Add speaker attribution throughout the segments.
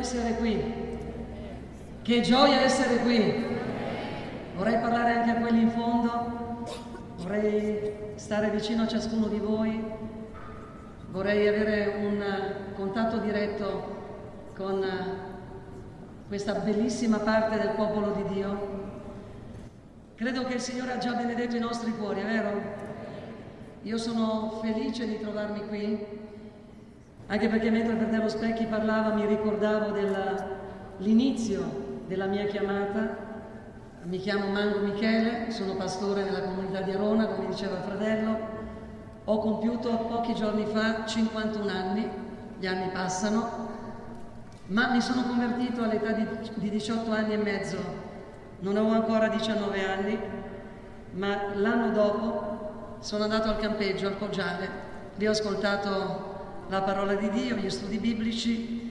Speaker 1: Essere qui. Che gioia essere qui. Vorrei parlare anche a quelli in fondo. Vorrei stare vicino a ciascuno di voi. Vorrei avere un contatto diretto con questa bellissima parte del popolo di Dio. Credo che il Signore ha già benedetto i nostri cuori, è vero? Io sono felice di trovarmi qui anche perché mentre Fratello Specchi parlava mi ricordavo dell'inizio della mia chiamata. Mi chiamo Mango Michele, sono pastore nella comunità di Arona, come diceva il fratello. Ho compiuto pochi giorni fa 51 anni, gli anni passano, ma mi sono convertito all'età di, di 18 anni e mezzo. Non avevo ancora 19 anni, ma l'anno dopo sono andato al campeggio, al Poggiale, lì ho ascoltato la parola di Dio, gli studi biblici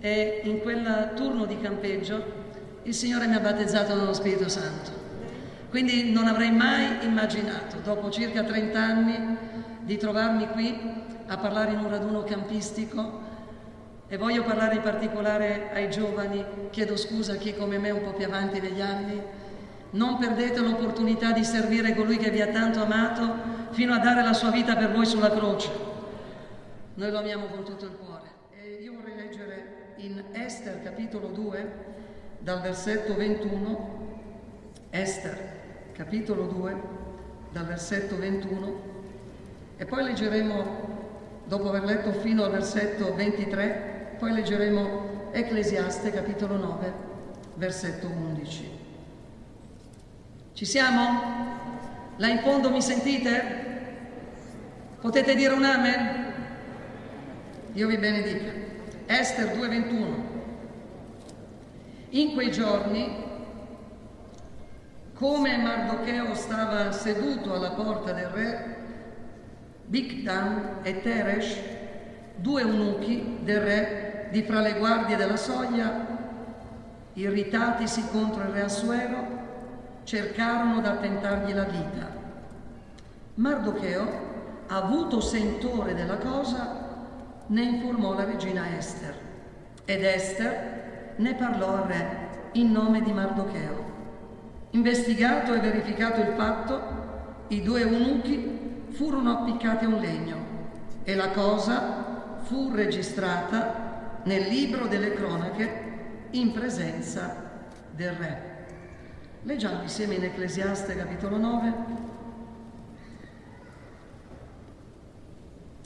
Speaker 1: e in quel turno di campeggio il Signore mi ha battezzato nello Spirito Santo. Quindi non avrei mai immaginato, dopo circa 30 anni, di trovarmi qui a parlare in un raduno campistico e voglio parlare in particolare ai giovani, chiedo scusa a chi come me è un po' più avanti negli anni, non perdete l'opportunità di servire colui che vi ha tanto amato fino a dare la sua vita per voi sulla croce. Noi lo amiamo con tutto il cuore. E io vorrei leggere in Esther capitolo 2, dal versetto 21, Esther capitolo 2, dal versetto 21, e poi leggeremo, dopo aver letto fino al versetto 23, poi leggeremo Ecclesiaste capitolo 9, versetto 11. Ci siamo? Là in fondo mi sentite? Potete dire un amen? Dio vi benedica. Esther 2:21. In quei giorni, come Mardocheo stava seduto alla porta del re, Bigdan e Teresh, due eunuchi del re di fra le guardie della soglia, irritatisi contro il re Assuero, cercarono d'attentargli la vita. Mardocheo, avuto sentore della cosa, ne informò la regina Esther ed Esther ne parlò al re in nome di Mardocheo. Investigato e verificato il fatto, i due eunuchi furono appiccati a un legno e la cosa fu registrata nel libro delle cronache in presenza del re. Leggiamo insieme in Ecclesiaste capitolo 9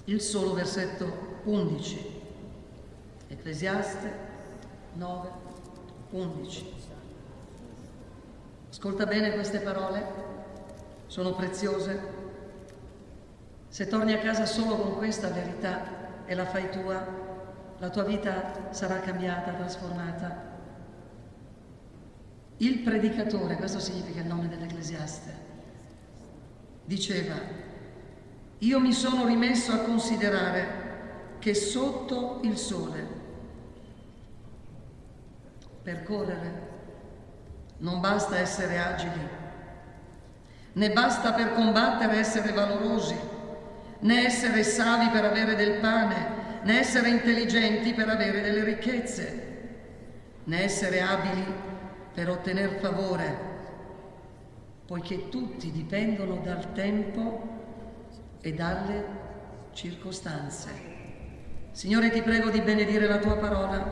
Speaker 1: il solo versetto 11. Ecclesiaste 9, 11. Ascolta bene queste parole, sono preziose. Se torni a casa solo con questa verità e la fai tua, la tua vita sarà cambiata, trasformata. Il predicatore, questo significa il nome dell'Ecclesiaste, diceva, io mi sono rimesso a considerare che sotto il sole. Per correre non basta essere agili, né basta per combattere essere valorosi, né essere savi per avere del pane, né essere intelligenti per avere delle ricchezze, né essere abili per ottenere favore, poiché tutti dipendono dal tempo e dalle circostanze. Signore, ti prego di benedire la tua parola.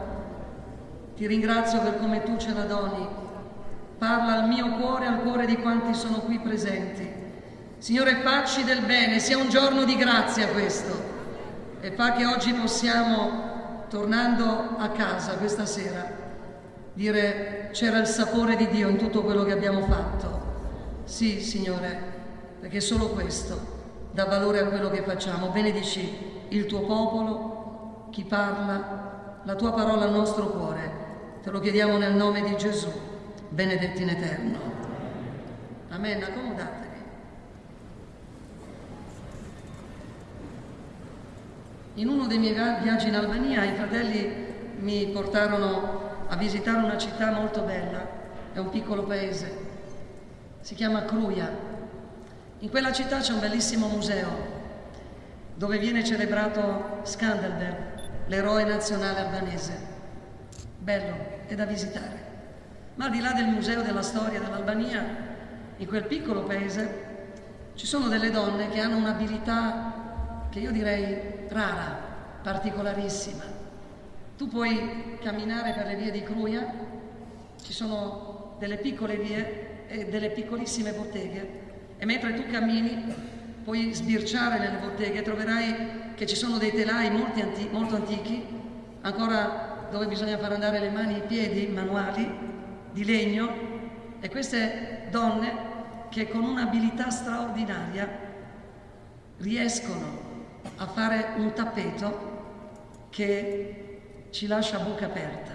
Speaker 1: Ti ringrazio per come tu ce la doni. Parla al mio cuore e al cuore di quanti sono qui presenti. Signore, facci del bene, sia un giorno di grazia questo. E fa che oggi possiamo, tornando a casa questa sera, dire c'era il sapore di Dio in tutto quello che abbiamo fatto. Sì, Signore, perché solo questo dà valore a quello che facciamo. Benedici il tuo popolo, chi parla, la tua parola al nostro cuore. Te lo chiediamo nel nome di Gesù, benedetti in eterno. Amen, accomodatevi. In uno dei miei viaggi in Albania i fratelli mi portarono a visitare una città molto bella, è un piccolo paese, si chiama Cruia. In quella città c'è un bellissimo museo dove viene celebrato Skandelberg, l'eroe nazionale albanese. bello, è da visitare. Ma al di là del Museo della Storia dell'Albania, in quel piccolo paese ci sono delle donne che hanno un'abilità che io direi rara, particolarissima. Tu puoi camminare per le vie di Cruia, ci sono delle piccole vie e delle piccolissime botteghe e mentre tu cammini puoi sbirciare nelle botteghe e troverai che ci sono dei telai anti- molto antichi, ancora dove bisogna far andare le mani e i piedi, manuali, di legno, e queste donne che con un'abilità straordinaria riescono a fare un tappeto che ci lascia a bocca aperta.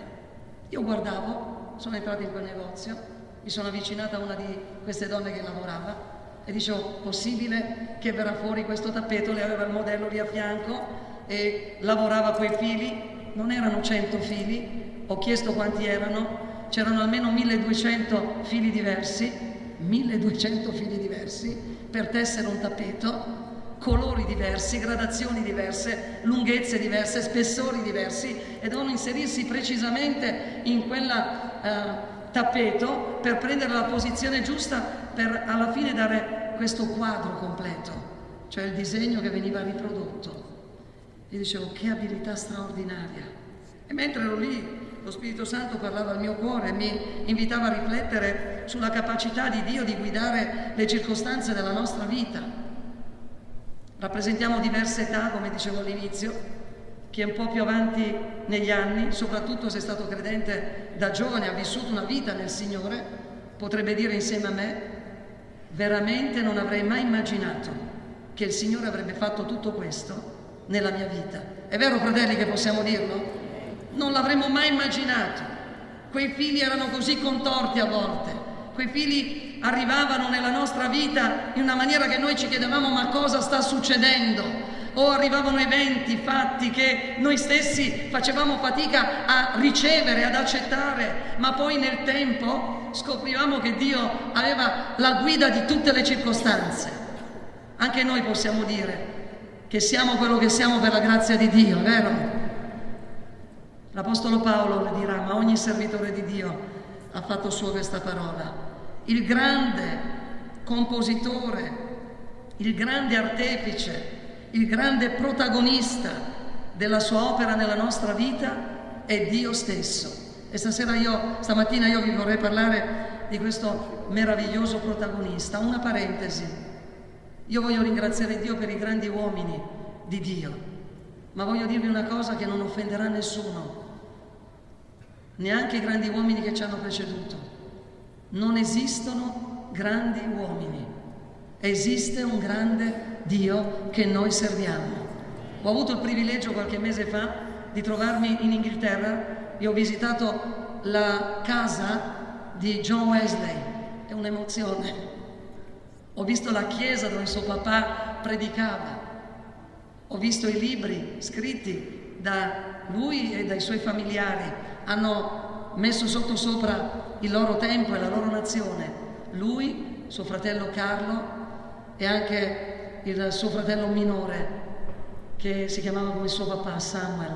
Speaker 1: Io guardavo, sono entrata in quel negozio, mi sono avvicinata a una di queste donne che lavorava e dicevo, possibile che verrà fuori questo tappeto? Lei aveva il modello lì a fianco e lavorava quei fili, non erano 100 fili, ho chiesto quanti erano, c'erano almeno 1200 fili diversi 1200 fili diversi per tessere un tappeto, colori diversi, gradazioni diverse, lunghezze diverse, spessori diversi e devono inserirsi precisamente in quel uh, tappeto per prendere la posizione giusta per alla fine dare questo quadro completo, cioè il disegno che veniva riprodotto. E dicevo che abilità straordinaria. E mentre ero lì lo Spirito Santo parlava al mio cuore e mi invitava a riflettere sulla capacità di Dio di guidare le circostanze della nostra vita. Rappresentiamo diverse età, come dicevo all'inizio, chi è un po' più avanti negli anni, soprattutto se è stato credente da giovane, ha vissuto una vita nel Signore, potrebbe dire insieme a me, veramente non avrei mai immaginato che il Signore avrebbe fatto tutto questo nella mia vita. È vero, fratelli, che possiamo dirlo? non l'avremmo mai immaginato. Quei figli erano così contorti a volte, quei figli arrivavano nella nostra vita in una maniera che noi ci chiedevamo ma cosa sta succedendo? O arrivavano eventi, fatti che noi stessi facevamo fatica a ricevere, ad accettare, ma poi nel tempo scoprivamo che Dio aveva la guida di tutte le circostanze. Anche noi possiamo dire che siamo quello che siamo per la grazia di Dio, vero? L'Apostolo Paolo le dirà, ma ogni servitore di Dio ha fatto sua questa parola. Il grande compositore, il grande artefice, il grande protagonista della sua opera nella nostra vita è Dio stesso. E stasera io, stamattina io vi vorrei parlare di questo meraviglioso protagonista. Una parentesi. Io voglio ringraziare Dio per i grandi uomini di Dio, ma voglio dirvi una cosa che non offenderà nessuno neanche i grandi uomini che ci hanno preceduto. Non esistono grandi uomini, esiste un grande Dio che noi serviamo. Ho avuto il privilegio qualche mese fa di trovarmi in Inghilterra e ho visitato la casa di John Wesley, è un'emozione. Ho visto la chiesa dove suo papà predicava, ho visto i libri scritti da lui e dai suoi familiari hanno messo sotto sopra il loro tempo e la loro nazione. Lui, suo fratello Carlo e anche il suo fratello minore che si chiamava come suo papà Samuel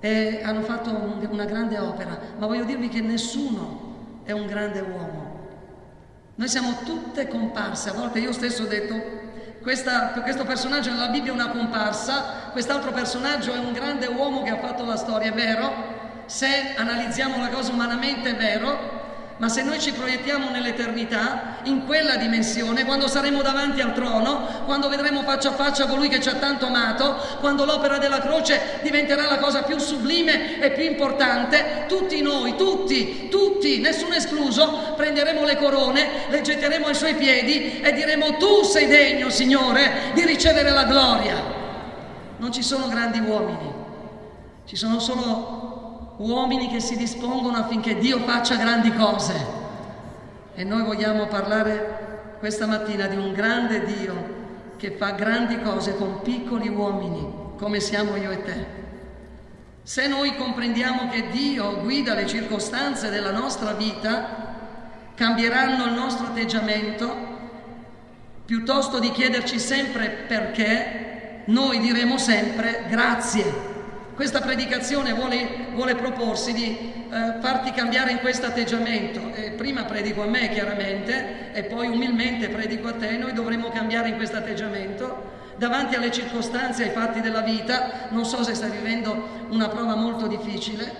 Speaker 1: e hanno fatto un, una grande opera, ma voglio dirvi che nessuno è un grande uomo. Noi siamo tutte comparse, a volte io stesso ho detto questa, questo personaggio nella Bibbia è una comparsa, quest'altro personaggio è un grande uomo che ha fatto la storia, è vero? se analizziamo la cosa umanamente è vero, ma se noi ci proiettiamo nell'eternità, in quella dimensione, quando saremo davanti al trono, quando vedremo faccia a faccia colui che ci ha tanto amato, quando l'opera della croce diventerà la cosa più sublime e più importante, tutti noi, tutti, tutti, nessuno escluso, prenderemo le corone, le getteremo ai suoi piedi e diremo tu sei degno, Signore, di ricevere la gloria. Non ci sono grandi uomini, ci sono solo uomini che si dispongono affinché Dio faccia grandi cose. E noi vogliamo parlare questa mattina di un grande Dio che fa grandi cose con piccoli uomini, come siamo io e te. Se noi comprendiamo che Dio guida le circostanze della nostra vita, cambieranno il nostro atteggiamento, piuttosto di chiederci sempre perché, noi diremo sempre grazie Questa predicazione vuole, vuole proporsi di eh, farti cambiare in questo atteggiamento. E prima predico a me chiaramente e poi umilmente predico a te. Noi dovremmo cambiare in questo atteggiamento davanti alle circostanze, ai fatti della vita. Non so se stai vivendo una prova molto difficile,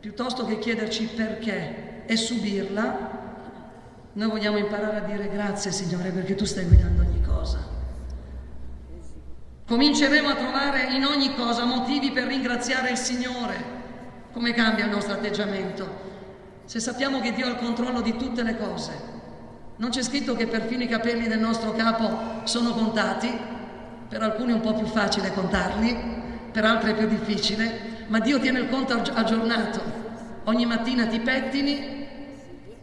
Speaker 1: piuttosto che chiederci perché e subirla, noi vogliamo imparare a dire grazie Signore perché tu stai guidando ogni cosa. Cominceremo a trovare in ogni cosa motivi per ringraziare il Signore. Come cambia il nostro atteggiamento? Se sappiamo che Dio ha il controllo di tutte le cose. Non c'è scritto che perfino i capelli del nostro capo sono contati, per alcuni è un po' più facile contarli, per altri è più difficile, ma Dio tiene il conto aggiornato. Ogni mattina ti pettini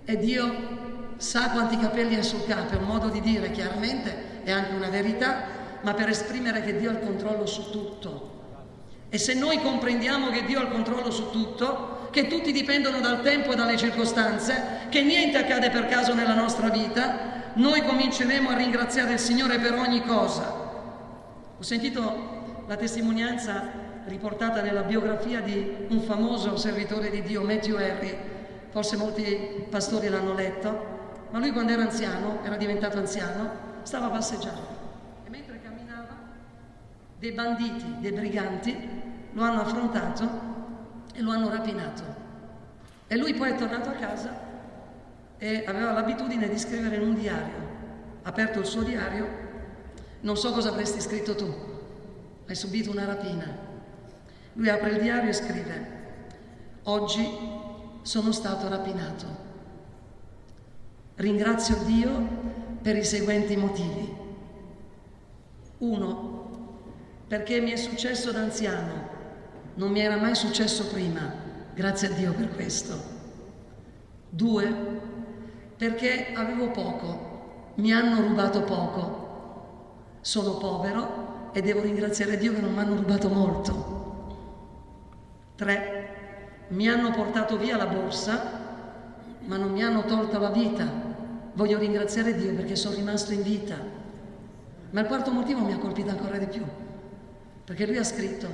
Speaker 1: e Dio sa quanti capelli hai sul capo, è un modo di dire chiaramente, è anche una verità, ma per esprimere che Dio ha il controllo su tutto. E se noi comprendiamo che Dio ha il controllo su tutto, che tutti dipendono dal tempo e dalle circostanze, che niente accade per caso nella nostra vita, noi cominceremo a ringraziare il Signore per ogni cosa. Ho sentito la testimonianza riportata nella biografia di un famoso servitore di Dio, Matthew Henry, forse molti pastori l'hanno letto, ma lui quando era anziano, era diventato anziano, stava passeggiando dei banditi, dei briganti, lo hanno affrontato e lo hanno rapinato. E lui poi è tornato a casa e aveva l'abitudine di scrivere in un diario. Ha aperto il suo diario, non so cosa avresti scritto tu, hai subito una rapina. Lui apre il diario e scrive, oggi sono stato rapinato. Ringrazio Dio per i seguenti motivi. Uno, perché mi è successo da anziano, non mi era mai successo prima, grazie a Dio per questo. Due, perché avevo poco, mi hanno rubato poco, sono povero e devo ringraziare Dio che non mi hanno rubato molto. Tre, mi hanno portato via la borsa, ma non mi hanno tolto la vita. Voglio ringraziare Dio perché sono rimasto in vita. Ma il quarto motivo mi ha colpito ancora di più. Perché lui ha scritto,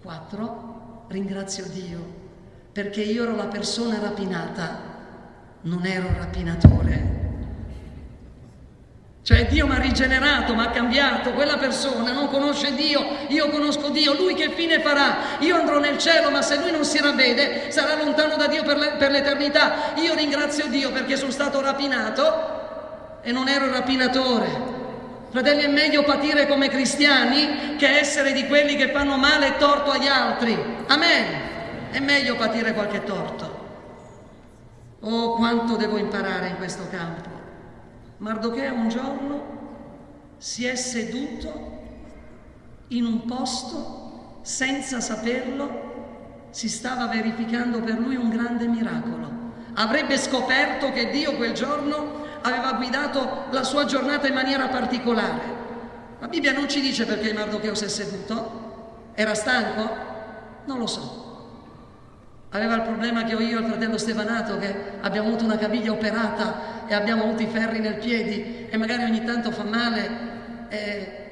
Speaker 1: quattro, ringrazio Dio, perché io ero la persona rapinata, non ero il rapinatore. Cioè Dio mi ha rigenerato, mi ha cambiato, quella persona non conosce Dio, io conosco Dio, lui che fine farà? Io andrò nel cielo, ma se lui non si ravvede sarà lontano da Dio per, le, per l'eternità. Io ringrazio Dio perché sono stato rapinato e non ero rapinatore. Fratelli, è meglio patire come cristiani che essere di quelli che fanno male e torto agli altri. Amen. È meglio patire qualche torto. Oh, quanto devo imparare in questo campo. Mardochea un giorno si è seduto in un posto senza saperlo, si stava verificando per lui un grande miracolo. Avrebbe scoperto che Dio quel giorno aveva guidato la sua giornata in maniera particolare. La Bibbia non ci dice perché Mardocheo si è seduto. Era stanco? Non lo so. Aveva il problema che ho io e il fratello Stefanato, che abbiamo avuto una caviglia operata e abbiamo avuto i ferri nel piedi e magari ogni tanto fa male e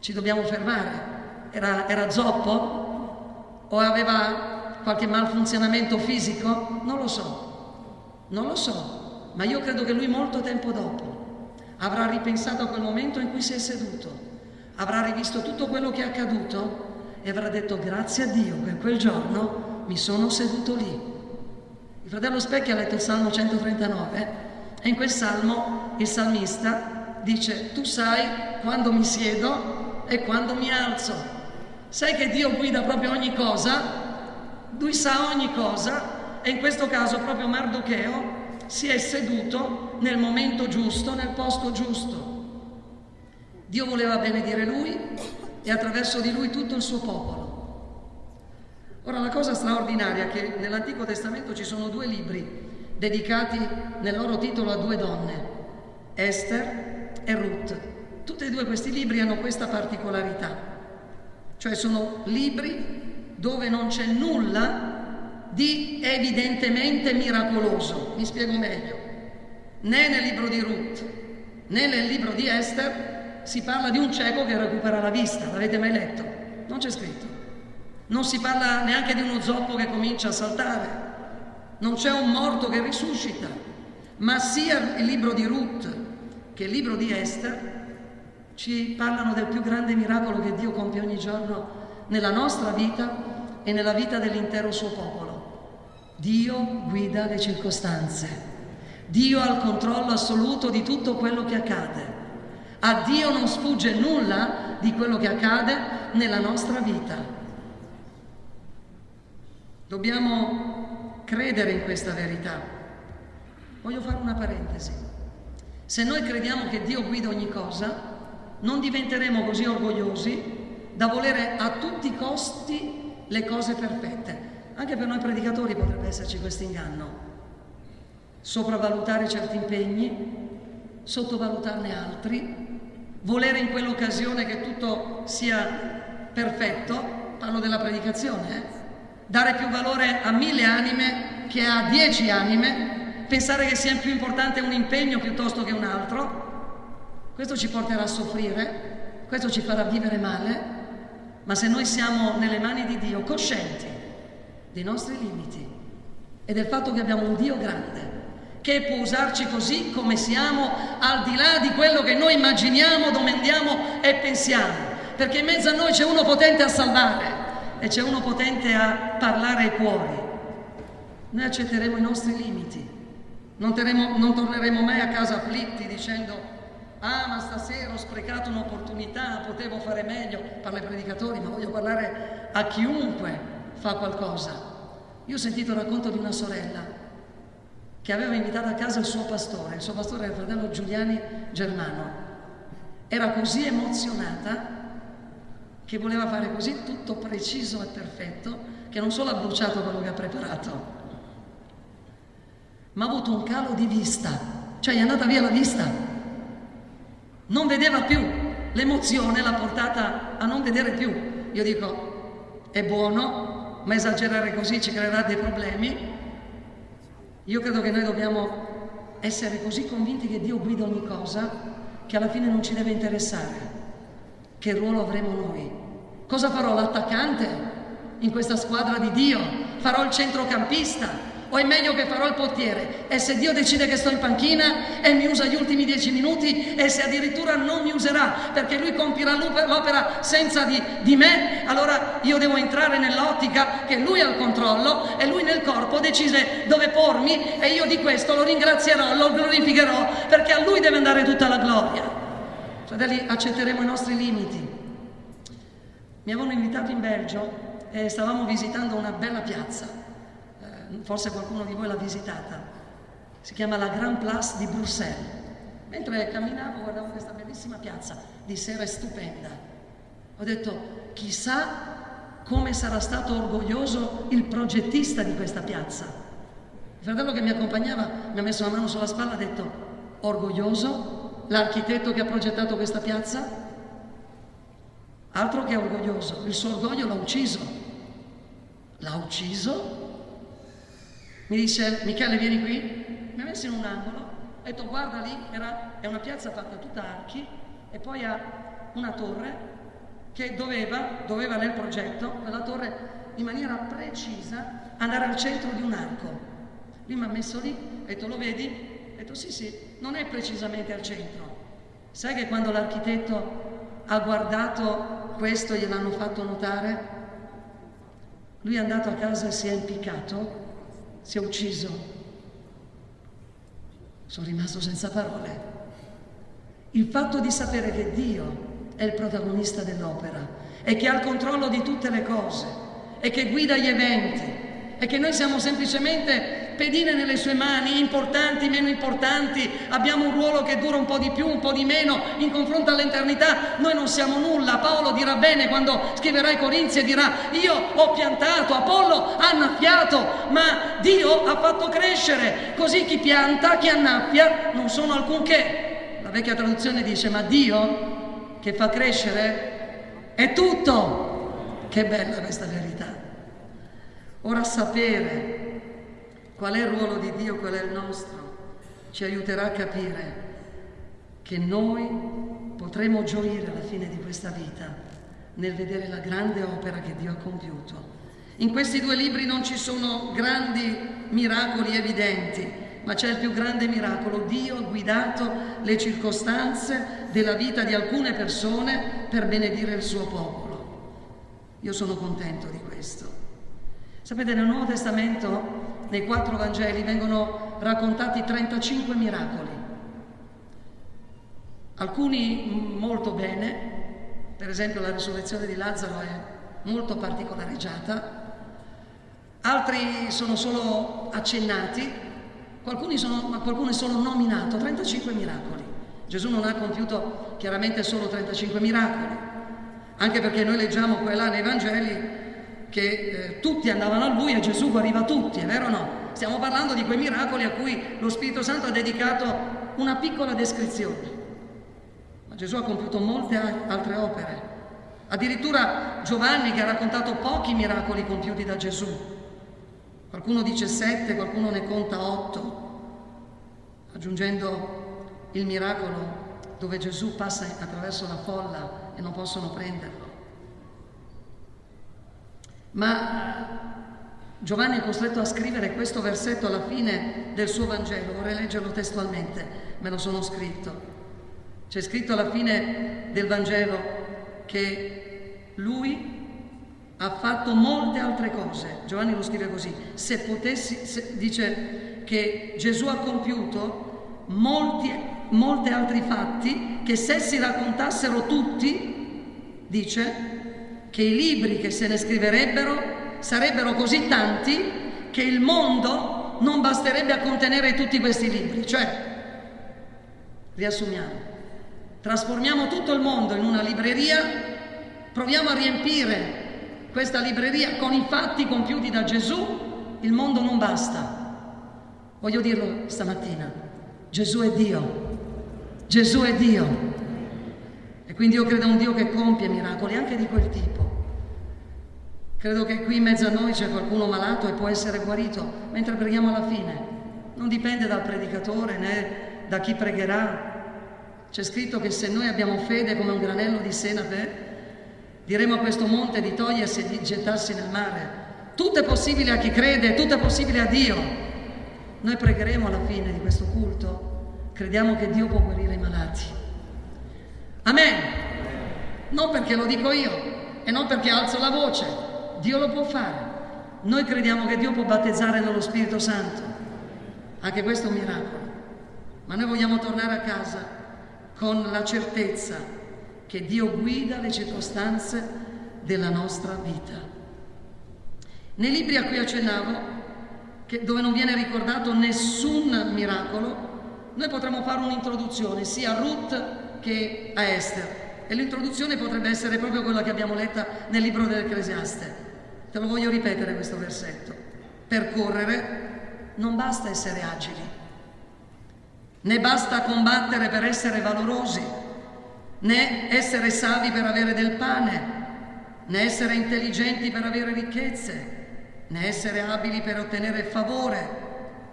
Speaker 1: ci dobbiamo fermare. Era, era zoppo? O aveva qualche malfunzionamento fisico? Non lo so, non lo so ma io credo che lui molto tempo dopo avrà ripensato a quel momento in cui si è seduto, avrà rivisto tutto quello che è accaduto e avrà detto grazie a Dio che quel giorno mi sono seduto lì. Il fratello Specchi ha letto il Salmo 139 e in quel salmo il salmista dice tu sai quando mi siedo e quando mi alzo. Sai che Dio guida proprio ogni cosa? Lui sa ogni cosa e in questo caso proprio Mardocheo si è seduto nel momento giusto, nel posto giusto. Dio voleva benedire lui e attraverso di lui tutto il suo popolo. Ora la cosa straordinaria è che nell'Antico Testamento ci sono due libri dedicati nel loro titolo a due donne, Esther e Ruth. Tutti e due questi libri hanno questa particolarità, cioè sono libri dove non c'è nulla di evidentemente miracoloso. Mi spiego meglio. Né nel libro di Ruth né nel libro di Esther si parla di un cieco che recupera la vista. L'avete mai letto? Non c'è scritto. Non si parla neanche di uno zoppo che comincia a saltare, non c'è un morto che risuscita, ma sia il libro di Ruth che il libro di Esther ci parlano del più grande miracolo che Dio compie ogni giorno nella nostra vita e nella vita dell'intero suo popolo. Dio guida le circostanze. Dio ha il controllo assoluto di tutto quello che accade. A Dio non sfugge nulla di quello che accade nella nostra vita. Dobbiamo credere in questa verità. Voglio fare una parentesi. Se noi crediamo che Dio guida ogni cosa, non diventeremo così orgogliosi da volere a tutti i costi le cose perfette. Anche per noi predicatori potrebbe esserci questo inganno. Sopravvalutare certi impegni, sottovalutarne altri, volere in quell'occasione che tutto sia perfetto, parlo della predicazione, eh? dare più valore a mille anime che a dieci anime, pensare che sia più importante un impegno piuttosto che un altro, questo ci porterà a soffrire, questo ci farà vivere male, ma se noi siamo nelle mani di Dio, coscienti dei nostri limiti e del fatto che abbiamo un Dio grande, che può usarci così come siamo, al di là di quello che noi immaginiamo, domandiamo e pensiamo, perché in mezzo a noi c'è uno potente a salvare e c'è uno potente a parlare ai cuori. Noi accetteremo i nostri limiti, non, terremo, non torneremo mai a casa afflitti dicendo Ah, ma stasera ho sprecato un'opportunità, potevo fare meglio. Parla ai predicatori, ma voglio parlare a chiunque fa qualcosa. Io ho sentito il racconto di una sorella che aveva invitato a casa il suo pastore, il suo pastore era il fratello Giuliani Germano. Era così emozionata che voleva fare così tutto preciso e perfetto che non solo ha bruciato quello che ha preparato, ma ha avuto un calo di vista, cioè gli è andata via la vista non vedeva più, l'emozione l'ha portata a non vedere più. Io dico, è buono, ma esagerare così ci creerà dei problemi. Io credo che noi dobbiamo essere così convinti che Dio guida ogni cosa che alla fine non ci deve interessare. Che ruolo avremo noi? Cosa farò l'attaccante in questa squadra di Dio? Farò il centrocampista? O è meglio che farò il portiere e se Dio decide che sto in panchina e mi usa gli ultimi dieci minuti e se addirittura non mi userà perché lui compirà l'opera senza di, di me, allora io devo entrare nell'ottica che lui ha il controllo e lui nel corpo decide dove pormi e io di questo lo ringrazierò, lo glorificherò perché a lui deve andare tutta la gloria. Fratelli, accetteremo i nostri limiti. Mi avevano invitato in Belgio e stavamo visitando una bella piazza forse qualcuno di voi l'ha visitata, si chiama la Grand Place di Bruxelles. Mentre camminavo guardavo questa bellissima piazza, di sera è stupenda. Ho detto, chissà come sarà stato orgoglioso il progettista di questa piazza. Il fratello che mi accompagnava mi ha messo la mano sulla spalla e ha detto, orgoglioso l'architetto che ha progettato questa piazza? Altro che orgoglioso, il suo orgoglio l'ha ucciso. L'ha ucciso mi dice, Michele vieni qui, mi ha messo in un angolo, ha detto guarda lì, era, è una piazza fatta tutta archi e poi ha una torre che doveva, doveva nel progetto, quella torre in maniera precisa andare al centro di un arco. Lui mi ha messo lì, ha detto lo vedi? Ha detto sì sì, non è precisamente al centro. Sai che quando l'architetto ha guardato questo gliel'hanno fatto notare? Lui è andato a casa e si è impiccato si è ucciso. Sono rimasto senza parole. Il fatto di sapere che Dio è il protagonista dell'opera e che ha il controllo di tutte le cose e che guida gli eventi e che noi siamo semplicemente pedine nelle sue mani, importanti, meno importanti, abbiamo un ruolo che dura un po' di più, un po' di meno in confronto all'eternità, noi non siamo nulla. Paolo dirà bene quando scriverà ai Corinzi e dirà io ho piantato, Apollo ha annaffiato, ma Dio ha fatto crescere, così chi pianta, chi annaffia non sono alcunché. La vecchia traduzione dice ma Dio che fa crescere è tutto. Che bella questa verità. Ora sapere Qual è il ruolo di Dio, qual è il nostro? Ci aiuterà a capire che noi potremo gioire alla fine di questa vita nel vedere la grande opera che Dio ha compiuto. In questi due libri non ci sono grandi miracoli evidenti, ma c'è il più grande miracolo. Dio ha guidato le circostanze della vita di alcune persone per benedire il suo popolo. Io sono contento di questo. Sapete, nel Nuovo Testamento, nei quattro Vangeli, vengono raccontati 35 miracoli. Alcuni molto bene, per esempio la risurrezione di Lazzaro è molto particolareggiata, altri sono solo accennati, sono, ma qualcuno è solo nominato, 35 miracoli. Gesù non ha compiuto chiaramente solo 35 miracoli, anche perché noi leggiamo qua e là nei Vangeli che eh, tutti andavano a lui e Gesù guariva tutti, è vero o no? Stiamo parlando di quei miracoli a cui lo Spirito Santo ha dedicato una piccola descrizione. Ma Gesù ha compiuto molte altre opere. Addirittura Giovanni che ha raccontato pochi miracoli compiuti da Gesù, Qualcuno dice sette, qualcuno ne conta otto, aggiungendo il miracolo dove Gesù passa attraverso la folla e non possono prenderlo. Ma Giovanni è costretto a scrivere questo versetto alla fine del suo Vangelo, vorrei leggerlo testualmente, me lo sono scritto. C'è scritto alla fine del Vangelo che lui ha fatto molte altre cose. Giovanni lo scrive così, se potessi, se, dice che Gesù ha compiuto molti, molti altri fatti che se si raccontassero tutti, dice, che i libri che se ne scriverebbero sarebbero così tanti che il mondo non basterebbe a contenere tutti questi libri. Cioè, riassumiamo, trasformiamo tutto il mondo in una libreria, proviamo a riempire questa libreria con i fatti compiuti da Gesù, il mondo non basta. Voglio dirlo stamattina, Gesù è Dio, Gesù è Dio. E quindi io credo a un Dio che compie miracoli anche di quel tipo. Credo che qui in mezzo a noi c'è qualcuno malato e può essere guarito mentre preghiamo alla fine. Non dipende dal predicatore né da chi pregherà. C'è scritto che se noi abbiamo fede come un granello di senape, Diremo a questo monte di togliersi e di gettarsi nel mare. Tutto è possibile a chi crede, tutto è possibile a Dio. Noi pregheremo alla fine di questo culto, crediamo che Dio può guarire i malati. Amen. Non perché lo dico io e non perché alzo la voce, Dio lo può fare. Noi crediamo che Dio può battezzare nello Spirito Santo. Anche questo è un miracolo. Ma noi vogliamo tornare a casa con la certezza che Dio guida le circostanze della nostra vita. Nei libri a cui accennavo, che, dove non viene ricordato nessun miracolo, noi potremmo fare un'introduzione sia a Ruth che a Esther. E l'introduzione potrebbe essere proprio quella che abbiamo letta nel libro dell'Ecclesiaste. Te lo voglio ripetere questo versetto. Per correre non basta essere agili, né basta combattere per essere valorosi né essere savi per avere del pane, né essere intelligenti per avere ricchezze, né essere abili per ottenere favore,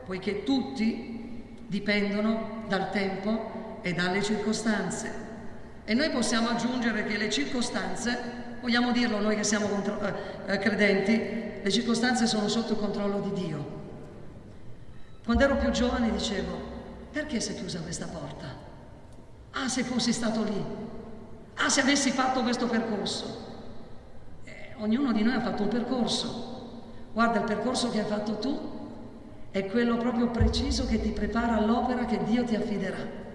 Speaker 1: poiché tutti dipendono dal tempo e dalle circostanze. E noi possiamo aggiungere che le circostanze, vogliamo dirlo noi che siamo contro, eh, eh credenti, le circostanze sono sotto il controllo di Dio. Quando ero più giovane dicevo, perché si è chiusa questa porta? Ah, se fossi stato lì. Ah, se avessi fatto questo percorso. Eh, ognuno di noi ha fatto un percorso. Guarda, il percorso che hai fatto tu è quello proprio preciso che ti prepara all'opera che Dio ti affiderà.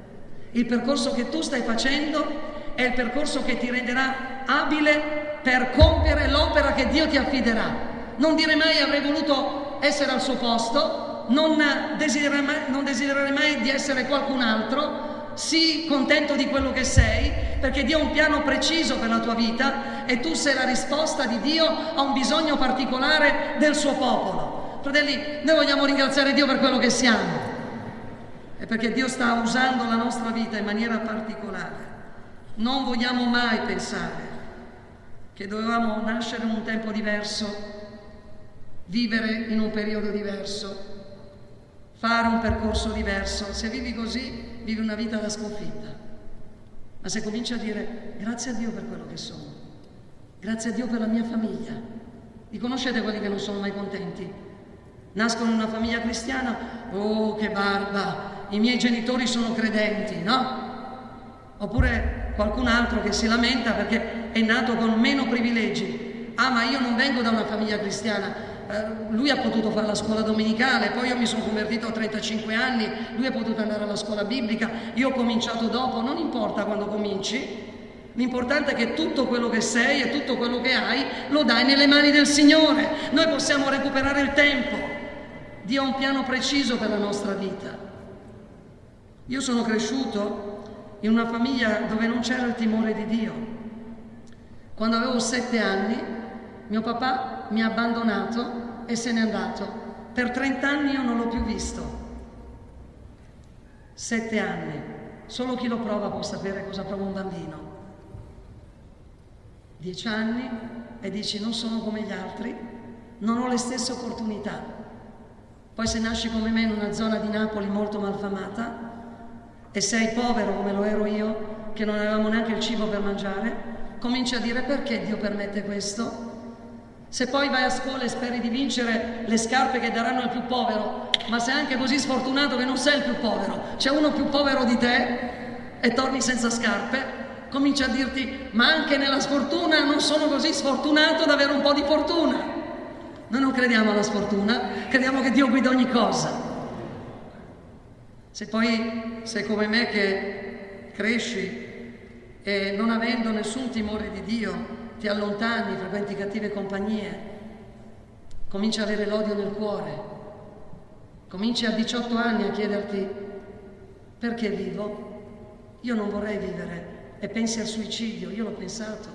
Speaker 1: Il percorso che tu stai facendo è il percorso che ti renderà abile per compiere l'opera che Dio ti affiderà. Non dire mai avrei voluto essere al suo posto, non desiderare mai, non desiderare mai di essere qualcun altro, sii contento di quello che sei, perché Dio ha un piano preciso per la tua vita e tu sei la risposta di Dio a un bisogno particolare del suo popolo. Fratelli, noi vogliamo ringraziare Dio per quello che siamo e perché Dio sta usando la nostra vita in maniera particolare. Non vogliamo mai pensare che dovevamo nascere in un tempo diverso, vivere in un periodo diverso, fare un percorso diverso. Se vivi così, vivi una vita da sconfitta. Ma se cominci a dire grazie a Dio per quello che sono, Grazie a Dio per la mia famiglia. Vi conoscete quelli che non sono mai contenti? Nascono in una famiglia cristiana, oh che barba, i miei genitori sono credenti, no? Oppure qualcun altro che si lamenta perché è nato con meno privilegi. Ah, ma io non vengo da una famiglia cristiana, eh, lui ha potuto fare la scuola domenicale, poi io mi sono convertito a 35 anni, lui ha potuto andare alla scuola biblica, io ho cominciato dopo, non importa quando cominci, l'importante è che tutto quello che sei e tutto quello che hai lo dai nelle mani del Signore, noi possiamo recuperare il tempo, Dio ha un piano preciso per la nostra vita. Io sono cresciuto in una famiglia dove non c'era il timore di Dio. Quando avevo sette anni, mio papà mi ha abbandonato e se n'è andato. Per 30 anni io non l'ho più visto. Sette anni. Solo chi lo prova può sapere cosa prova un bambino. Dieci anni e dici non sono come gli altri, non ho le stesse opportunità. Poi se nasci come me in una zona di Napoli molto malfamata e sei povero come lo ero io, che non avevamo neanche il cibo per mangiare, cominci a dire perché Dio permette questo? Se poi vai a scuola e speri di vincere le scarpe che daranno al più povero, ma sei anche così sfortunato che non sei il più povero, c'è uno più povero di te e torni senza scarpe, cominci a dirti, ma anche nella sfortuna non sono così sfortunato da avere un po' di fortuna. Noi non crediamo alla sfortuna, crediamo che Dio guida ogni cosa. Se poi sei come me che cresci e non avendo nessun timore di Dio, ti allontani, frequenti cattive compagnie, cominci a avere l'odio nel cuore, cominci a 18 anni a chiederti perché vivo? Io non vorrei vivere. E pensi al suicidio, io l'ho pensato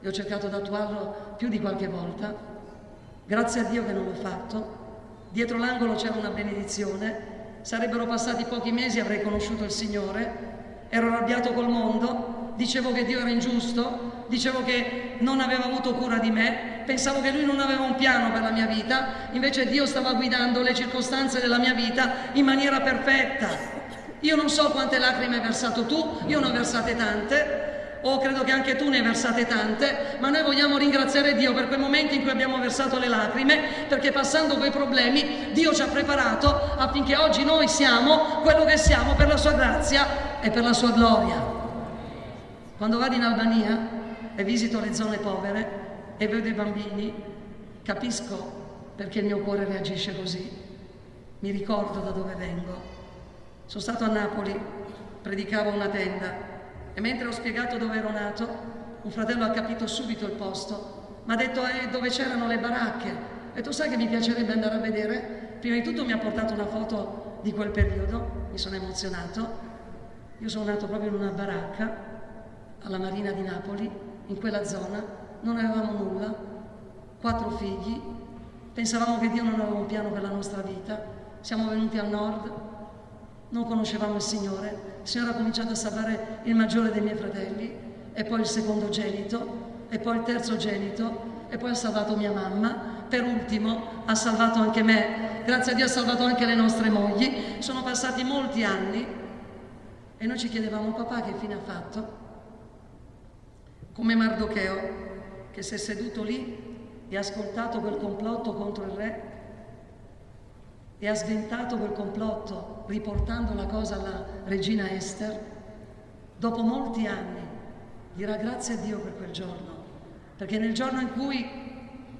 Speaker 1: e ho cercato di attuarlo più di qualche volta, grazie a Dio che non l'ho fatto, dietro l'angolo c'era una benedizione, sarebbero passati pochi mesi e avrei conosciuto il Signore, ero arrabbiato col mondo, dicevo che Dio era ingiusto, dicevo che non aveva avuto cura di me, pensavo che lui non aveva un piano per la mia vita, invece Dio stava guidando le circostanze della mia vita in maniera perfetta. Io non so quante lacrime hai versato tu, io ne ho versate tante, o credo che anche tu ne hai versate tante, ma noi vogliamo ringraziare Dio per quei momenti in cui abbiamo versato le lacrime, perché passando quei problemi Dio ci ha preparato affinché oggi noi siamo quello che siamo per la sua grazia e per la sua gloria. Quando vado in Albania e visito le zone povere e vedo i bambini, capisco perché il mio cuore reagisce così. Mi ricordo da dove vengo. Sono stato a Napoli, predicavo una tenda e mentre ho spiegato dove ero nato, un fratello ha capito subito il posto, mi ha detto eh, dove c'erano le baracche. E tu sai che mi piacerebbe andare a vedere? Prima di tutto mi ha portato una foto di quel periodo, mi sono emozionato. Io sono nato proprio in una baracca alla Marina di Napoli in quella zona, non avevamo nulla, quattro figli, pensavamo che Dio non aveva un piano per la nostra vita, siamo venuti al nord, non conoscevamo il Signore, il Signore ha cominciato a salvare il maggiore dei miei fratelli e poi il secondo genito e poi il terzo genito e poi ha salvato mia mamma, per ultimo ha salvato anche me, grazie a Dio ha salvato anche le nostre mogli, sono passati molti anni e noi ci chiedevamo papà che fine ha fatto? come Mardocheo che si è seduto lì e ha ascoltato quel complotto contro il re e ha sventato quel complotto riportando la cosa alla regina Esther, dopo molti anni dirà grazie a Dio per quel giorno, perché nel giorno in cui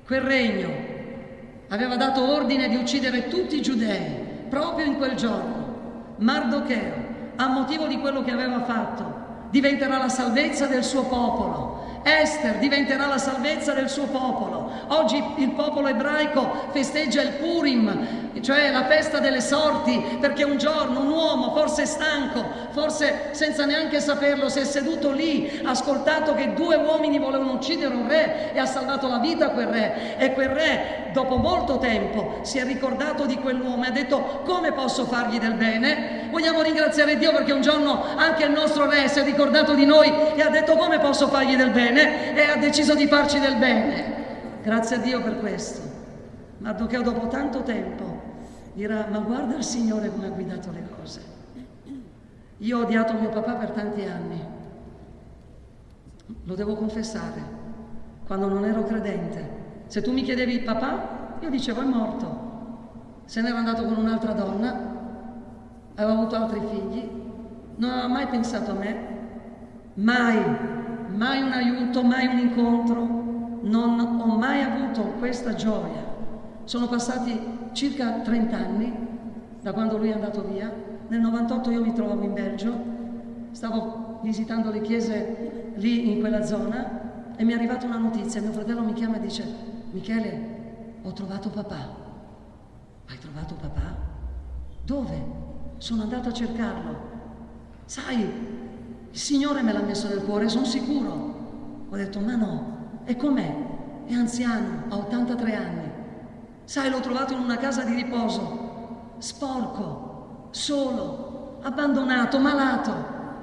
Speaker 1: quel regno aveva dato ordine di uccidere tutti i giudei, proprio in quel giorno, Mardocheo, a motivo di quello che aveva fatto, diventerà la salvezza del suo popolo. Esther diventerà la salvezza del suo popolo. Oggi il popolo ebraico festeggia il Purim, cioè la festa delle sorti, perché un giorno un uomo, forse stanco, forse senza neanche saperlo, si è seduto lì, ha ascoltato che due uomini volevano uccidere un re e ha salvato la vita a quel re. E quel re, dopo molto tempo, si è ricordato di quell'uomo e ha detto come posso fargli del bene? Vogliamo ringraziare Dio perché un giorno anche il nostro re si è ricordato di noi e ha detto come posso fargli del bene? E ha deciso di farci del bene. Grazie a Dio per questo. Mardocheo dopo tanto tempo dirà ma guarda il Signore come ha guidato le cose. Io ho odiato mio papà per tanti anni, lo devo confessare, quando non ero credente. Se tu mi chiedevi papà, io dicevo è morto. Se n'era andato con un'altra donna, aveva avuto altri figli, non aveva mai pensato a me, mai, mai un aiuto, mai un incontro, non ho mai avuto questa gioia. Sono passati circa 30 anni da quando lui è andato via. Nel 98 io mi trovavo in Belgio, stavo visitando le chiese lì in quella zona e mi è arrivata una notizia. Mio fratello mi chiama e dice, Michele, ho trovato papà. Hai trovato papà? Dove? Sono andato a cercarlo. Sai, il Signore me l'ha messo nel cuore, sono sicuro. Ho detto, ma no, e com'è? È anziano, ha 83 anni. Sai, l'ho trovato in una casa di riposo, sporco, solo, abbandonato, malato,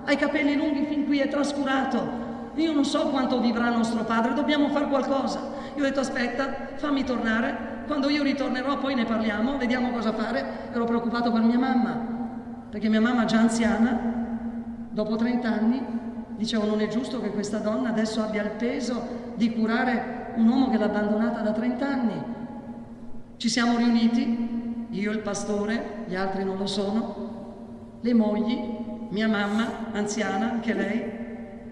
Speaker 1: ha i capelli lunghi fin qui, è trascurato. Io non so quanto vivrà nostro padre, dobbiamo fare qualcosa. Io ho detto aspetta, fammi tornare, quando io ritornerò poi ne parliamo, vediamo cosa fare. Ero preoccupato per mia mamma, perché mia mamma già anziana, dopo 30 anni, dicevo non è giusto che questa donna adesso abbia il peso di curare un uomo che l'ha abbandonata da 30 anni. Ci siamo riuniti, io il pastore, gli altri non lo sono, le mogli, mia mamma, anziana, anche lei.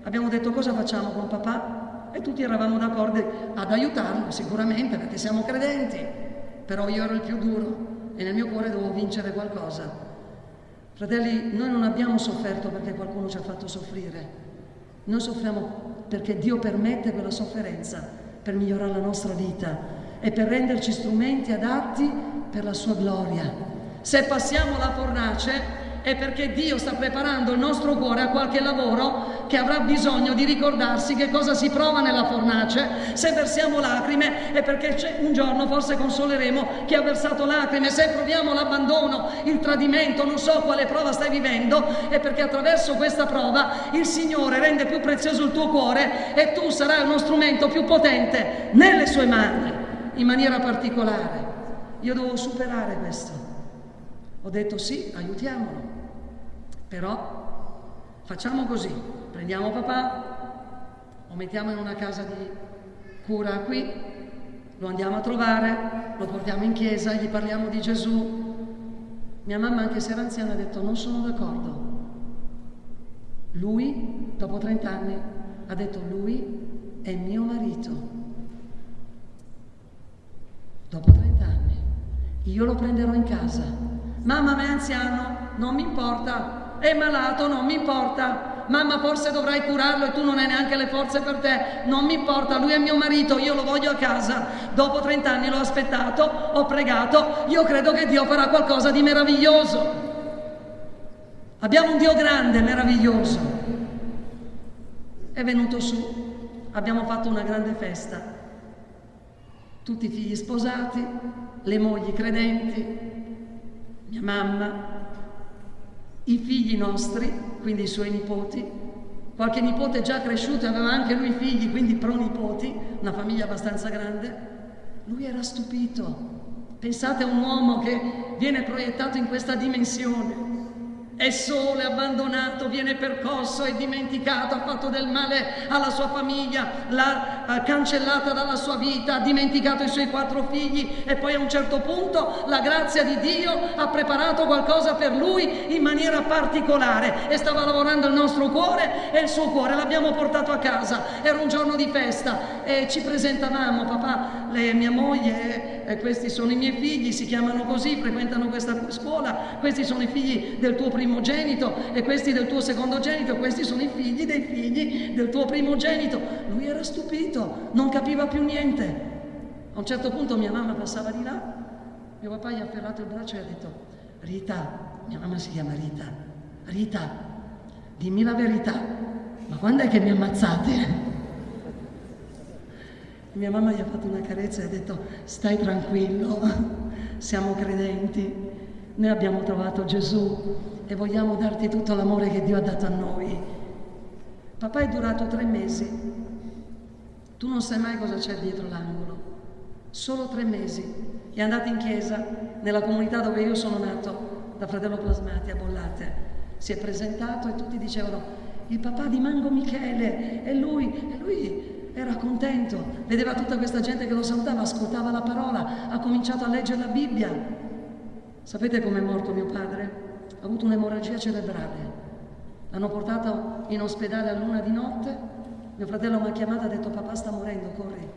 Speaker 1: Abbiamo detto cosa facciamo con papà e tutti eravamo d'accordo ad aiutarlo sicuramente perché siamo credenti, però io ero il più duro e nel mio cuore dovevo vincere qualcosa. Fratelli, noi non abbiamo sofferto perché qualcuno ci ha fatto soffrire, noi soffriamo perché Dio permette quella sofferenza per migliorare la nostra vita e per renderci strumenti adatti per la sua gloria. Se passiamo la fornace è perché Dio sta preparando il nostro cuore a qualche lavoro che avrà bisogno di ricordarsi che cosa si prova nella fornace. Se versiamo lacrime è perché un giorno forse consoleremo chi ha versato lacrime. Se proviamo l'abbandono, il tradimento, non so quale prova stai vivendo, è perché attraverso questa prova il Signore rende più prezioso il tuo cuore e tu sarai uno strumento più potente nelle sue mani, in maniera particolare. Io devo superare questo. Ho detto sì, aiutiamolo, però facciamo così, prendiamo papà, lo mettiamo in una casa di cura qui, lo andiamo a trovare, lo portiamo in chiesa, gli parliamo di Gesù. Mia mamma, anche se era anziana, ha detto non sono d'accordo. Lui, dopo 30 anni, ha detto lui è mio marito. Dopo 30 anni. Io lo prenderò in casa Mamma ma è anziano, non mi importa. È malato, non mi importa. Mamma forse dovrai curarlo e tu non hai neanche le forze per te. Non mi importa, lui è mio marito, io lo voglio a casa. Dopo 30 anni l'ho aspettato, ho pregato, io credo che Dio farà qualcosa di meraviglioso. Abbiamo un Dio grande, meraviglioso. È venuto su, abbiamo fatto una grande festa. Tutti i figli sposati, le mogli credenti, mia mamma, i figli nostri, quindi i suoi nipoti, qualche nipote già cresciuto aveva anche lui figli, quindi pronipoti, una famiglia abbastanza grande. Lui era stupito. Pensate a un uomo che viene proiettato in questa dimensione è solo, è abbandonato, viene percosso, è dimenticato, ha fatto del male alla sua famiglia, l'ha cancellata dalla sua vita, ha dimenticato i suoi quattro figli e poi a un certo punto la grazia di Dio ha preparato qualcosa per lui in maniera particolare e stava lavorando il nostro cuore e il suo cuore l'abbiamo portato a casa. Era un giorno di festa e ci presentavamo, papà, lei mia moglie e questi sono i miei figli, si chiamano così, frequentano questa scuola, questi sono i figli del tuo primo primogenito e questi del tuo secondogenito, questi sono i figli dei figli del tuo primogenito. Lui era stupito, non capiva più niente. A un certo punto mia mamma passava di là, mio papà gli ha afferrato il braccio e ha detto, Rita, mia mamma si chiama Rita, Rita, dimmi la verità, ma quando è che mi ammazzate? Mia mamma gli ha fatto una carezza e ha detto, stai tranquillo, siamo credenti, noi abbiamo trovato Gesù e vogliamo darti tutto l'amore che Dio ha dato a noi. Papà è durato tre mesi. Tu non sai mai cosa c'è dietro l'angolo. Solo tre mesi. È andato in chiesa, nella comunità dove io sono nato, da fratello Plasmati a Bollate. Si è presentato e tutti dicevano, il papà di Mango Michele, è lui, è lui, era contento, vedeva tutta questa gente che lo salutava, ascoltava la parola, ha cominciato a leggere la Bibbia. Sapete com'è morto mio padre? Ha avuto un'emorragia cerebrale. L'hanno portato in ospedale a luna di notte. Mio fratello mi ha chiamato e ha detto papà sta morendo, corri.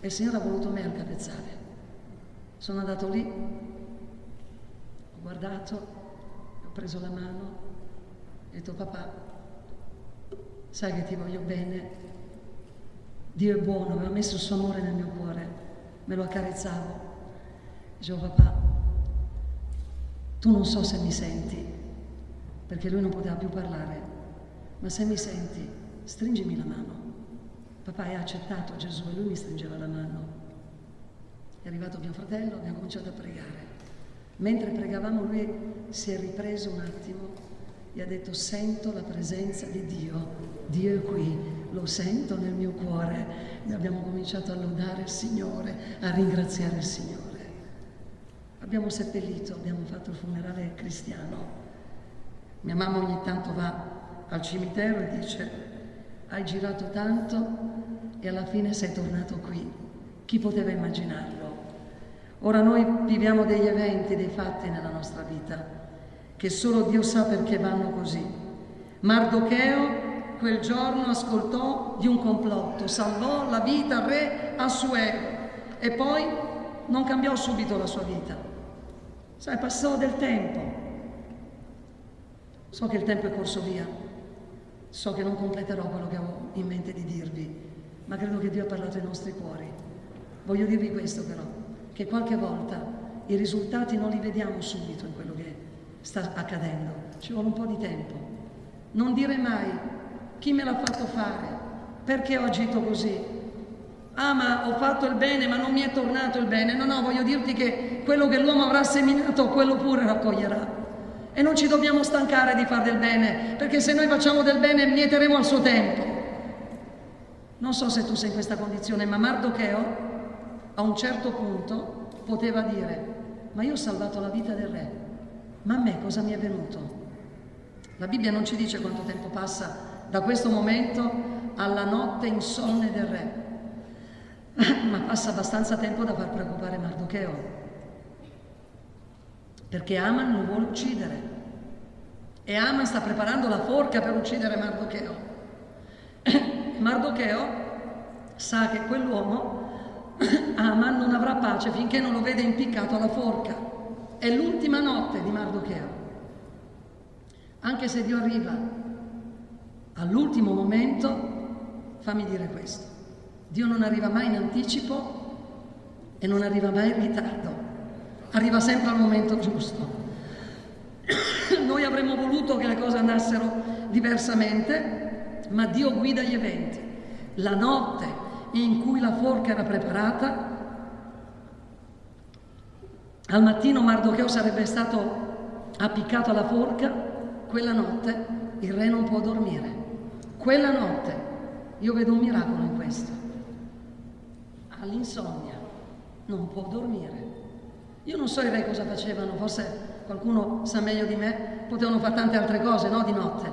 Speaker 1: E il Signore ha voluto me al capezzale. Sono andato lì, ho guardato, ho preso la mano, ho detto papà, sai che ti voglio bene, Dio è buono, aveva messo il suo amore nel mio cuore, me lo accarezzavo. Dicevo, papà, tu non so se mi senti, perché lui non poteva più parlare, ma se mi senti, stringimi la mano. Papà hai accettato Gesù e lui mi stringeva la mano. È arrivato mio fratello, abbiamo cominciato a pregare. Mentre pregavamo lui si è ripreso un attimo e ha detto sento la presenza di Dio, Dio è qui, lo sento nel mio cuore. E abbiamo cominciato a lodare il Signore, a ringraziare il Signore. Abbiamo seppellito, abbiamo fatto il funerale cristiano. Mia mamma ogni tanto va al cimitero e dice hai girato tanto e alla fine sei tornato qui. Chi poteva immaginarlo? Ora noi viviamo degli eventi, dei fatti nella nostra vita che solo Dio sa perché vanno così. Mardocheo quel giorno ascoltò di un complotto, salvò la vita al re Assuero e poi non cambiò subito la sua vita. Sai, passò del tempo. So che il tempo è corso via, so che non completerò quello che avevo in mente di dirvi, ma credo che Dio ha parlato ai nostri cuori. Voglio dirvi questo però, che qualche volta i risultati non li vediamo subito in quello che sta accadendo, ci vuole un po' di tempo. Non dire mai chi me l'ha fatto fare? Perché ho agito così? Ah, ma ho fatto il bene, ma non mi è tornato il bene. No, no, voglio dirti che quello che l'uomo avrà seminato, quello pure raccoglierà. E non ci dobbiamo stancare di fare del bene, perché se noi facciamo del bene mieteremo al suo tempo. Non so se tu sei in questa condizione, ma Mardocheo a un certo punto poteva dire, ma io ho salvato la vita del re, ma a me cosa mi è venuto? La Bibbia non ci dice quanto tempo passa da questo momento alla notte insonne del re. Ma passa abbastanza tempo da far preoccupare Mardocheo, perché Aman lo vuole uccidere. E Aman sta preparando la forca per uccidere Mardocheo. Mardocheo sa che quell'uomo, Aman, non avrà pace finché non lo vede impiccato alla forca. È l'ultima notte di Mardocheo. Anche se Dio arriva all'ultimo momento, fammi dire questo, Dio non arriva mai in anticipo e non arriva mai in ritardo, arriva sempre al momento giusto. Noi avremmo voluto che le cose andassero diversamente, ma Dio guida gli eventi. La notte in cui la forca era preparata, al mattino Mardocheo sarebbe stato appiccato alla forca, quella notte il re non può dormire. Quella notte io vedo un miracolo in questo. All'insonnia non può dormire. Io non so i re cosa facevano, forse qualcuno sa meglio di me, potevano fare tante altre cose, no? Di notte.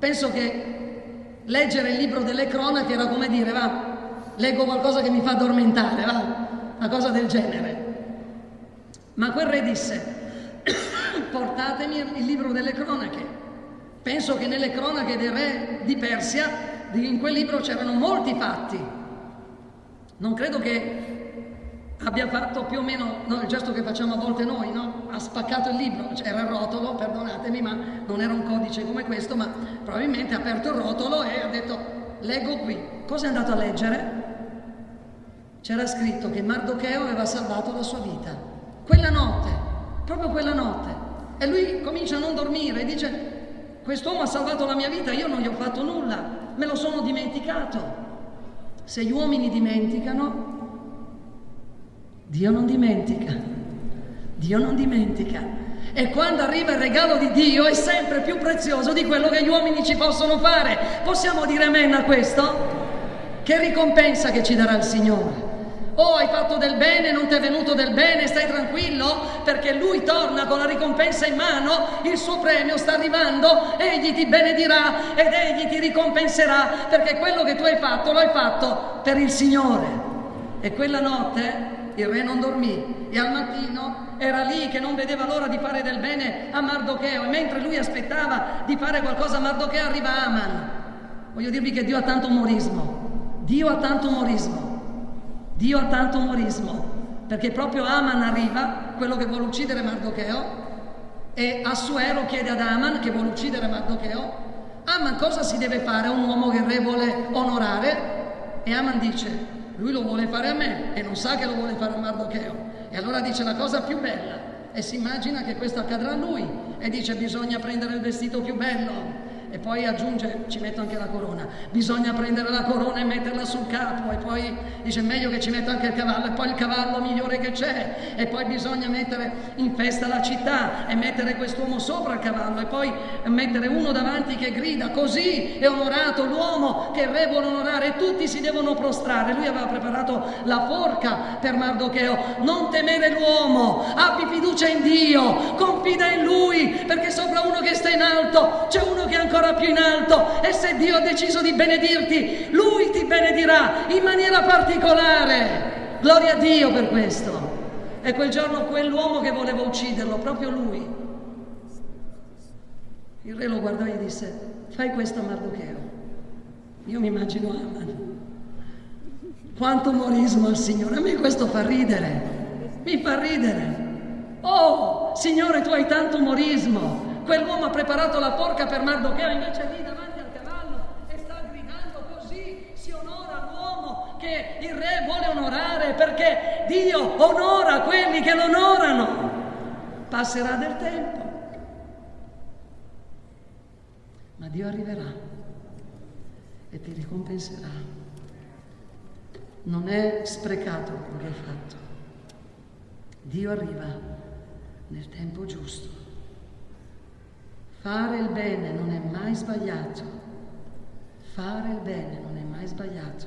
Speaker 1: Penso che leggere il libro delle cronache era come dire, va, leggo qualcosa che mi fa addormentare, va, una cosa del genere. Ma quel re disse, portatemi il libro delle cronache. Penso che nelle cronache dei re di Persia, in quel libro c'erano molti fatti. Non credo che abbia fatto più o meno no, il gesto che facciamo a volte noi, no? Ha spaccato il libro, c'era il rotolo, perdonatemi, ma non era un codice come questo, ma probabilmente ha aperto il rotolo e ha detto leggo qui. Cosa è andato a leggere? C'era scritto che Mardocheo aveva salvato la sua vita. Quella notte, proprio quella notte. E lui comincia a non dormire e dice Quest'uomo ha salvato la mia vita, io non gli ho fatto nulla, me lo sono dimenticato. Se gli uomini dimenticano, Dio non dimentica. Dio non dimentica. E quando arriva il regalo di Dio è sempre più prezioso di quello che gli uomini ci possono fare. Possiamo dire amen a questo? Che ricompensa che ci darà il Signore? Oh, hai fatto del bene, non ti è venuto del bene, stai tranquillo? Perché lui torna con la ricompensa in mano, il suo premio sta arrivando, egli ti benedirà ed egli ti ricompenserà perché quello che tu hai fatto lo hai fatto per il Signore. E quella notte il re non dormì e al mattino era lì che non vedeva l'ora di fare del bene a Mardocheo e mentre lui aspettava di fare qualcosa a Mardocheo arriva Aman. Voglio dirvi che Dio ha tanto umorismo, Dio ha tanto umorismo, Dio ha tanto umorismo, perché proprio Aman arriva, quello che vuole uccidere Mardocheo, e Assuero chiede ad Aman, che vuole uccidere Mardocheo, Aman cosa si deve fare a un uomo che il re vuole onorare? E Aman dice, lui lo vuole fare a me e non sa che lo vuole fare a Mardocheo. E allora dice la cosa più bella e si immagina che questo accadrà a lui e dice bisogna prendere il vestito più bello e poi aggiunge, ci metto anche la corona, bisogna prendere la corona e metterla sul capo e poi dice meglio che ci metta anche il cavallo e poi il cavallo migliore che c'è. E poi bisogna mettere in festa la città e mettere quest'uomo sopra il cavallo e poi mettere uno davanti che grida così è onorato l'uomo che re vuole onorare e tutti si devono prostrare. Lui aveva preparato la forca per Mardocheo, non temere l'uomo, abbi fiducia in Dio, confida in lui perché sopra uno che sta in alto c'è uno che ancora ancora più in alto e se Dio ha deciso di benedirti, Lui ti benedirà in maniera particolare. Gloria a Dio per questo. E quel giorno quell'uomo che voleva ucciderlo, proprio lui, il re lo guardò e gli disse, fai questo a Mardocheo. Io mi immagino Aman. Quanto umorismo al Signore, a me questo fa ridere, mi fa ridere. Oh, Signore, tu hai tanto umorismo, Quell'uomo ha preparato la porca per Mardocheo, invece lì davanti al cavallo e sta gridando così si onora l'uomo che il re vuole onorare perché Dio onora quelli che lo onorano. Passerà del tempo, ma Dio arriverà e ti ricompenserà. Non è sprecato quello che hai fatto. Dio arriva nel tempo giusto. Fare il bene non è mai sbagliato. Fare il bene non è mai sbagliato.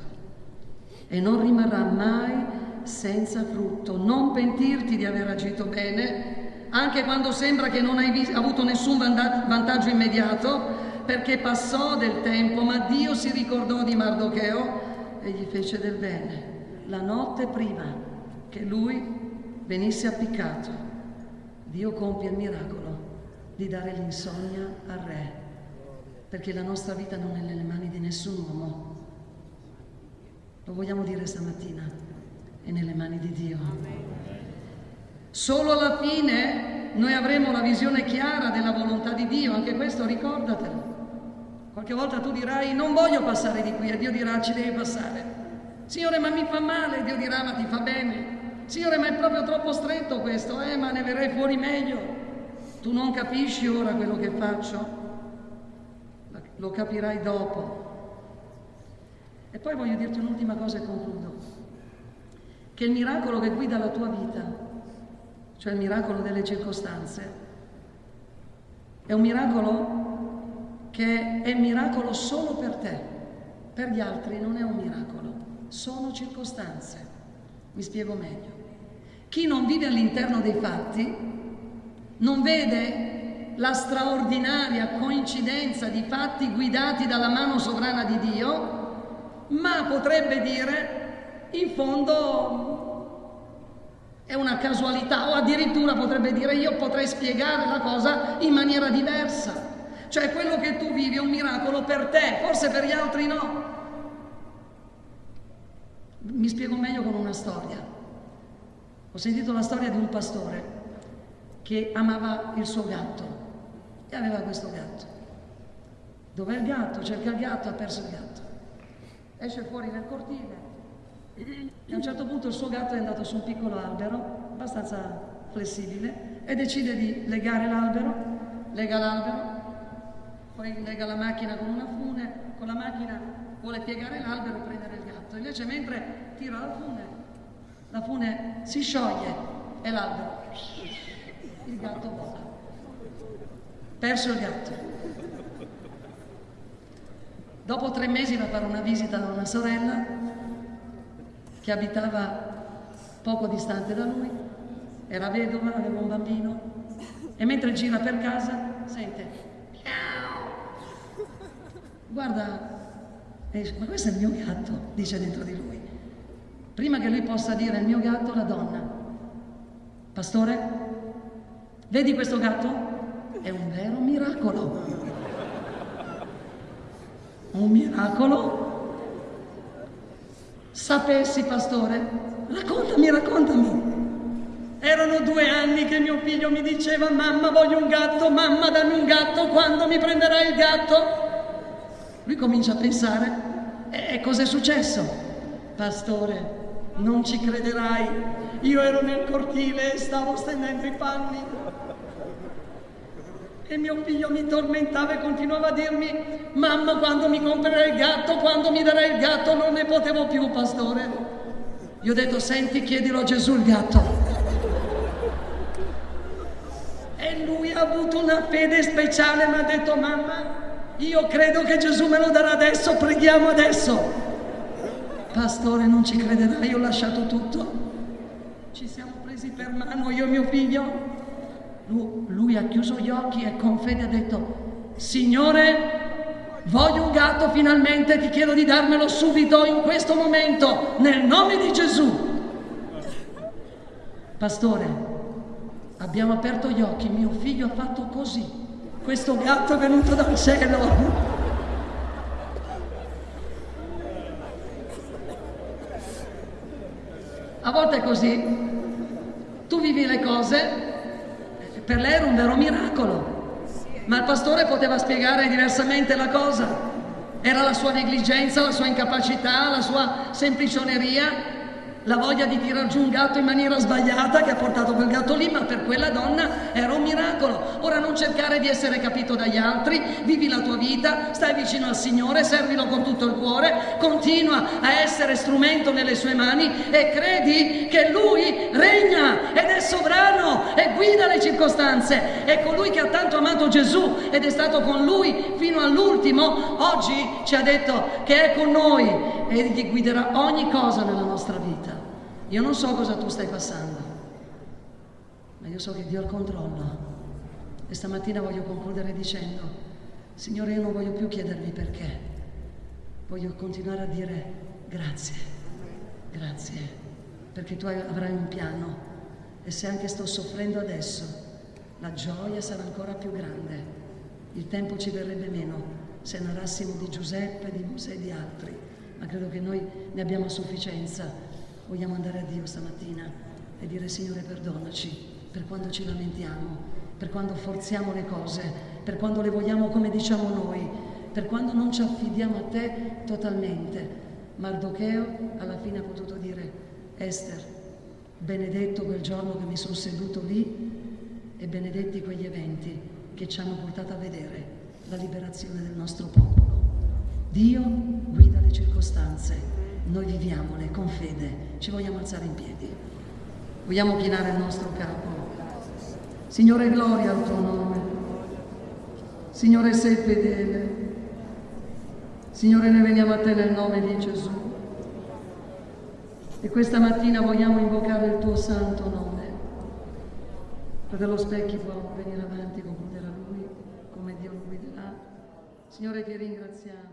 Speaker 1: E non rimarrà mai senza frutto. Non pentirti di aver agito bene, anche quando sembra che non hai avuto nessun vantaggio immediato, perché passò del tempo, ma Dio si ricordò di Mardocheo e gli fece del bene. La notte prima che lui venisse appiccato, Dio compie il miracolo di dare l'insonnia al Re, perché la nostra vita non è nelle mani di nessun uomo. Lo vogliamo dire stamattina, è nelle mani di Dio. Solo alla fine noi avremo la visione chiara della volontà di Dio, anche questo ricordatelo. Qualche volta tu dirai non voglio passare di qui e Dio dirà ci devi passare. Signore ma mi fa male, Dio dirà ma ti fa bene. Signore ma è proprio troppo stretto questo, eh ma ne verrei fuori meglio. Tu non capisci ora quello che faccio, lo capirai dopo. E poi voglio dirti un'ultima cosa e concludo. Che il miracolo che guida la tua vita, cioè il miracolo delle circostanze, è un miracolo che è miracolo solo per te, per gli altri non è un miracolo, sono circostanze. Mi spiego meglio. Chi non vive all'interno dei fatti non vede la straordinaria coincidenza di fatti guidati dalla mano sovrana di Dio, ma potrebbe dire, in fondo è una casualità o addirittura potrebbe dire io potrei spiegare la cosa in maniera diversa. Cioè quello che tu vivi è un miracolo per te, forse per gli altri no. Mi spiego meglio con una storia. Ho sentito la storia di un pastore che amava il suo gatto e aveva questo gatto. Dov'è il gatto? Cerca il gatto, ha perso il gatto. Esce fuori nel cortile e a un certo punto il suo gatto è andato su un piccolo albero, abbastanza flessibile, e decide di legare l'albero, lega l'albero, poi lega la macchina con una fune, con la macchina vuole piegare l'albero e prendere il gatto. Invece mentre tira la fune, la fune si scioglie e l'albero il gatto vola. Perso il gatto. Dopo tre mesi va a fare una visita da una sorella che abitava poco distante da lui era vedova, aveva un bambino e mentre gira per casa sente guarda, eh, ma questo è il mio gatto, dice dentro di lui. Prima che lui possa dire il mio gatto, la donna, pastore, vedi questo gatto? È un vero miracolo. Un miracolo? Sapessi, pastore, raccontami, raccontami. Erano due anni che mio figlio mi diceva mamma voglio un gatto, mamma dammi un gatto, quando mi prenderai il gatto? Lui comincia a pensare, e cos'è successo? Pastore, non ci crederai, io ero nel cortile e stavo stendendo i panni. E mio figlio mi tormentava e continuava a dirmi, mamma quando mi comprerai il gatto, quando mi darai il gatto, non ne potevo più, pastore. Io ho detto, senti, chiedilo a Gesù il gatto. E lui ha avuto una fede speciale, mi ha detto, mamma, io credo che Gesù me lo darà adesso, preghiamo adesso. Pastore, non ci crederai, ho lasciato tutto. Ci siamo presi per mano, io e mio figlio. Lui, lui ha chiuso gli occhi e con fede ha detto, Signore, voglio un gatto finalmente, ti chiedo di darmelo subito, in questo momento, nel nome di Gesù. Pastore, abbiamo aperto gli occhi, mio figlio ha fatto così questo gatto è venuto dal cielo. A volte è così, tu vivi le cose, per lei era un vero miracolo, ma il pastore poteva spiegare diversamente la cosa. Era la sua negligenza, la sua incapacità, la sua semplicioneria, la voglia di tirar giù un gatto in maniera sbagliata che ha portato quel gatto lì, ma per quella donna era un miracolo. Ora non cercare di essere capito dagli altri, vivi la tua vita, stai vicino al Signore, servilo con tutto il cuore, continua a essere strumento nelle sue mani e credi che Lui regna ed è sovrano e guida le circostanze. È colui che ha tanto amato Gesù ed è stato con Lui fino all'ultimo, oggi ci ha detto che è con noi e gli guiderà ogni cosa nella nostra vita. Io non so cosa tu stai passando, ma io so che Dio ha il controllo. E stamattina voglio concludere dicendo, Signore, io non voglio più chiedervi perché, voglio continuare a dire grazie, grazie, perché tu avrai un piano e se anche sto soffrendo adesso, la gioia sarà ancora più grande. Il tempo ci verrebbe meno se narrassimo di Giuseppe, di Mosè e di altri, ma credo che noi ne abbiamo a sufficienza vogliamo andare a Dio stamattina e dire Signore perdonaci per quando ci lamentiamo, per quando forziamo le cose, per quando le vogliamo come diciamo noi, per quando non ci affidiamo a te totalmente. Mardocheo alla fine ha potuto dire Esther, benedetto quel giorno che mi sono seduto lì e benedetti quegli eventi che ci hanno portato a vedere la liberazione del nostro popolo. Dio guida le circostanze noi viviamole con fede, ci vogliamo alzare in piedi, vogliamo chinare il nostro capo. Signore, gloria al tuo nome. Signore, sei fedele. Signore, noi veniamo a te nel nome di Gesù. E questa mattina vogliamo invocare il tuo santo nome. Fratello Specchi può venire avanti, concludere a lui come Dio lo guiderà. Signore, ti ringraziamo.